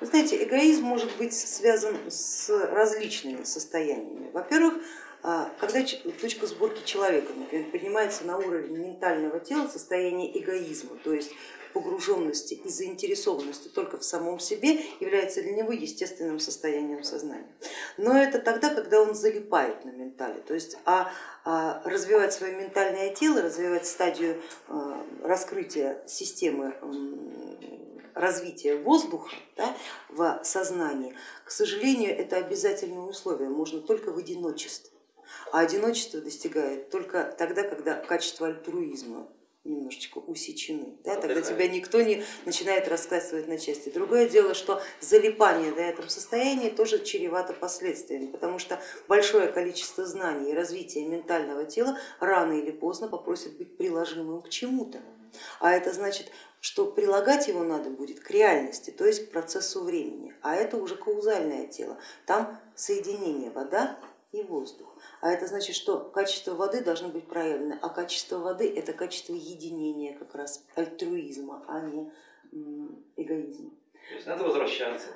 Вы знаете, эгоизм может быть связан с различными состояниями. Во-первых, а, когда точка сборки человека например, поднимается на уровень ментального тела, состояние эгоизма, то есть погруженности и заинтересованности только в самом себе является для него естественным состоянием сознания. Но это тогда, когда он залипает на ментале, то есть а, а развивать свое ментальное тело, развивать стадию а, раскрытия системы развития воздуха да, в сознании, к сожалению, это обязательное условие, можно только в одиночестве. А одиночество достигает только тогда, когда качество альтруизма немножечко усечены, да, тогда тебя никто не начинает раскладывать на части. Другое дело, что залипание на этом состоянии тоже чревато последствиями, потому что большое количество знаний и развития ментального тела рано или поздно попросит быть приложимым к чему-то. А это значит, что прилагать его надо будет к реальности, то есть к процессу времени, а это уже каузальное тело, там соединение вода и воздух. А это значит, что качество воды должно быть проявлено, а качество воды это качество единения как раз альтруизма, а не эгоизма. То есть надо возвращаться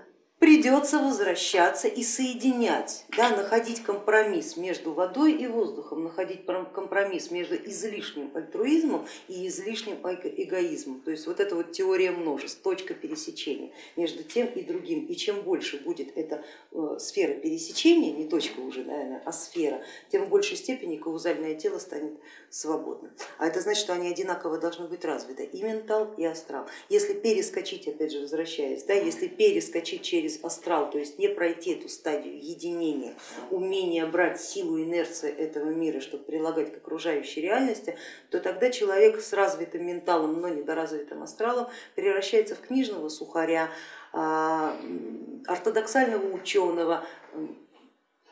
придется возвращаться и соединять, да, находить компромисс между водой и воздухом, находить компромисс между излишним альтруизмом и излишним эгоизмом. То есть вот эта вот теория множеств, точка пересечения между тем и другим. И чем больше будет эта э, сфера пересечения, не точка уже, наверное, а сфера, тем в большей степени каузальное тело станет свободным. А это значит, что они одинаково должны быть развиты, и ментал, и астрал. Если перескочить, опять же возвращаясь, да, если перескочить через через астрал, то есть не пройти эту стадию единения, умения брать силу инерции этого мира, чтобы прилагать к окружающей реальности, то тогда человек с развитым менталом, но недоразвитым астралом превращается в книжного сухаря, а, ортодоксального ученого,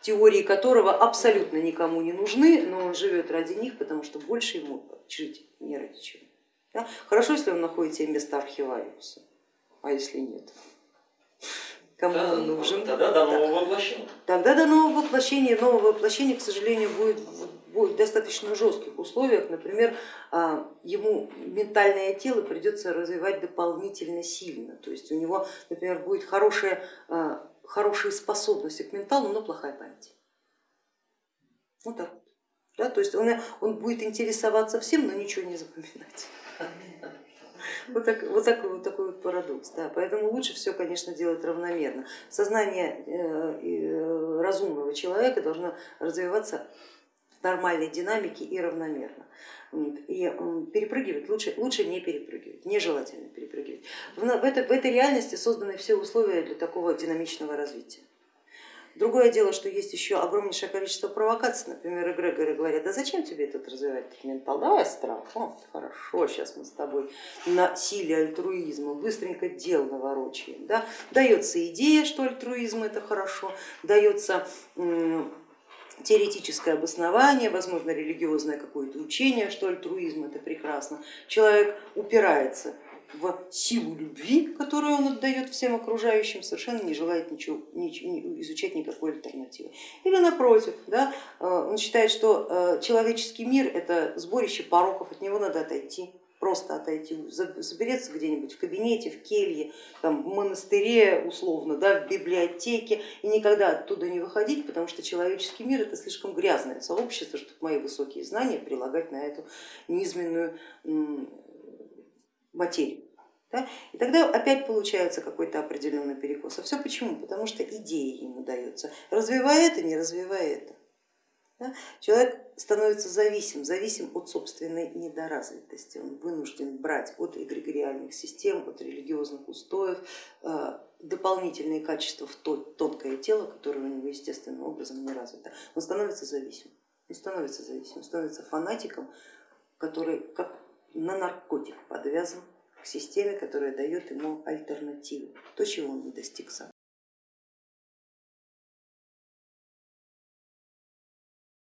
теории которого абсолютно никому не нужны, но он живет ради них, потому что больше ему жить не ради чего. Хорошо, если он находит себе место архивариуса, а если нет? Кому да, он нужен. Тогда до нового воплощения. Тогда до нового воплощения. Нового воплощения, к сожалению, будет, будет в достаточно жестких условиях. Например, а, ему ментальное тело придется развивать дополнительно сильно. То есть у него, например, будет хорошая, а, хорошие способности к менталу, но плохая память. Вот так. Да, то есть он, он будет интересоваться всем, но ничего не запоминать. Вот, так, вот, такой, вот такой вот парадокс. Да. Поэтому лучше все, конечно, делать равномерно. Сознание э, э, разумного человека должно развиваться в нормальной динамике и равномерно. И перепрыгивать лучше, лучше не перепрыгивать, нежелательно перепрыгивать. В, этой, в этой реальности созданы все условия для такого динамичного развития. Другое дело, что есть еще огромнейшее количество провокаций, например, эгрегоры говорят, да зачем тебе этот развивать ментал, давай страх, О, хорошо, сейчас мы с тобой на силе альтруизма быстренько дел наворочаем. Да? Дается идея, что альтруизм это хорошо, дается теоретическое обоснование, возможно религиозное какое-то учение, что альтруизм это прекрасно. Человек упирается в силу любви, которую он отдает всем окружающим, совершенно не желает ничего, ничего, изучать никакой альтернативы. Или напротив, да, э, он считает, что э, человеческий мир это сборище пороков, от него надо отойти, просто отойти, забереться где-нибудь в кабинете, в келье, там, в монастыре условно, да, в библиотеке и никогда оттуда не выходить, потому что человеческий мир это слишком грязное сообщество, чтобы мои высокие знания прилагать на эту низменную материю. Да? И тогда опять получается какой-то определенный перекос. А все почему? Потому что идея ему дается. Развивая это, не развивая это. Да? Человек становится зависим, зависим от собственной недоразвитости. Он вынужден брать от эгрегориальных систем, от религиозных устоев э, дополнительные качества в то тонкое тело, которое у него естественным образом не развито. Он становится зависимым, он становится зависимым, становится фанатиком, который как на наркотик подвязан к системе, которая дает ему альтернативу, то, чего он не достиг сам.